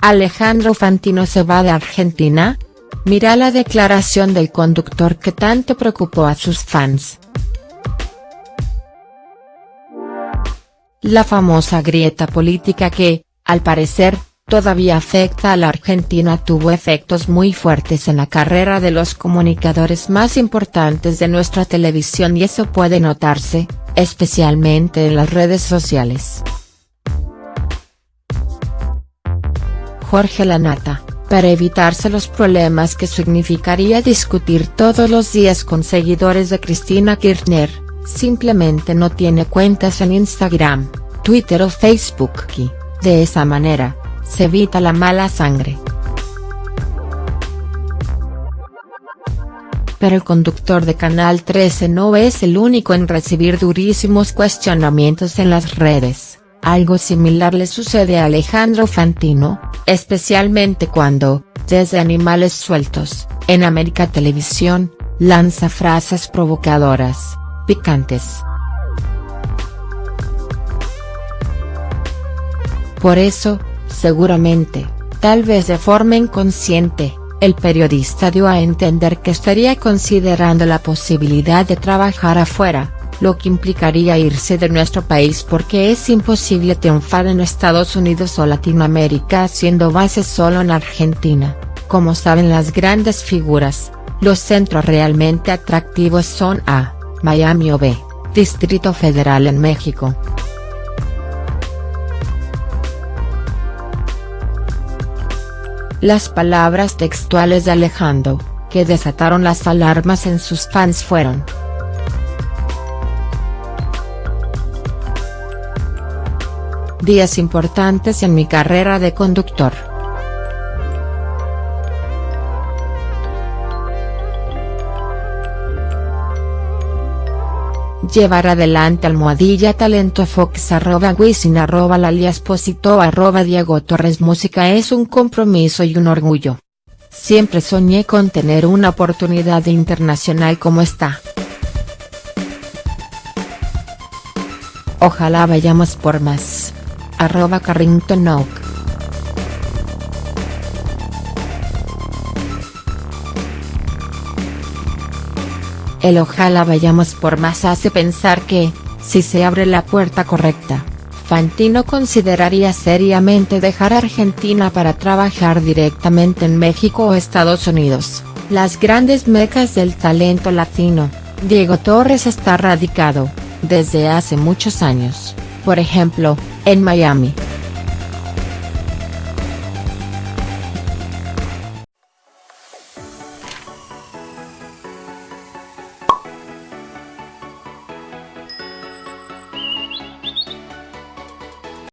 ¿Alejandro Fantino se va de Argentina? Mira la declaración del conductor que tanto preocupó a sus fans. La famosa grieta política que, al parecer, todavía afecta a la Argentina tuvo efectos muy fuertes en la carrera de los comunicadores más importantes de nuestra televisión y eso puede notarse, especialmente en las redes sociales. Jorge Lanata, para evitarse los problemas que significaría discutir todos los días con seguidores de Cristina Kirchner, simplemente no tiene cuentas en Instagram, Twitter o Facebook y, de esa manera, se evita la mala sangre. Pero el conductor de Canal 13 no es el único en recibir durísimos cuestionamientos en las redes, algo similar le sucede a Alejandro Fantino, especialmente cuando, desde Animales Sueltos, en América Televisión, lanza frases provocadoras picantes. Por eso, seguramente, tal vez de forma inconsciente, el periodista dio a entender que estaría considerando la posibilidad de trabajar afuera, lo que implicaría irse de nuestro país porque es imposible triunfar en Estados Unidos o Latinoamérica haciendo base solo en Argentina, como saben las grandes figuras, los centros realmente atractivos son A. Miami o B, Distrito Federal en México. Las palabras textuales de Alejandro, que desataron las alarmas en sus fans fueron. Días importantes en mi carrera de conductor. llevar adelante almohadilla talento fox arroba wisin arroba lalia esposito arroba Diego Torres Música es un compromiso y un orgullo. Siempre soñé con tener una oportunidad internacional como esta. Ojalá vayamos por más. Arroba Carrington Oak. El ojalá vayamos por más hace pensar que, si se abre la puerta correcta, Fantino consideraría seriamente dejar Argentina para trabajar directamente en México o Estados Unidos, las grandes mecas del talento latino. Diego Torres está radicado, desde hace muchos años, por ejemplo, en Miami.